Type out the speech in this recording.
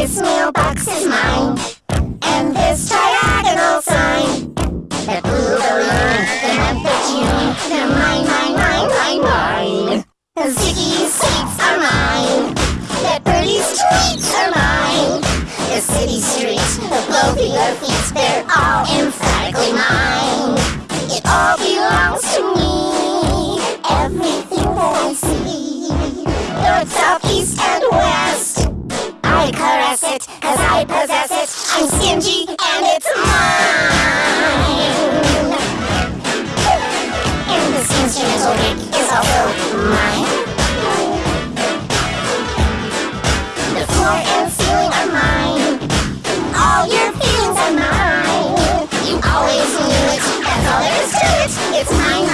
This mailbox is mine. And this diagonal sign. That blue balloon, the month of June. They're mine, mine, mine, mine, mine. The Ziggy seats are mine. That birdie's tweets are mine. The city streets, the blow feet, they're caress it, cause I possess it. I'm stingy, and it's mine. And this instrumental rig is also mine. The floor and ceiling are mine. All your feelings are mine. You always knew it. That's all there is to it. It's mine,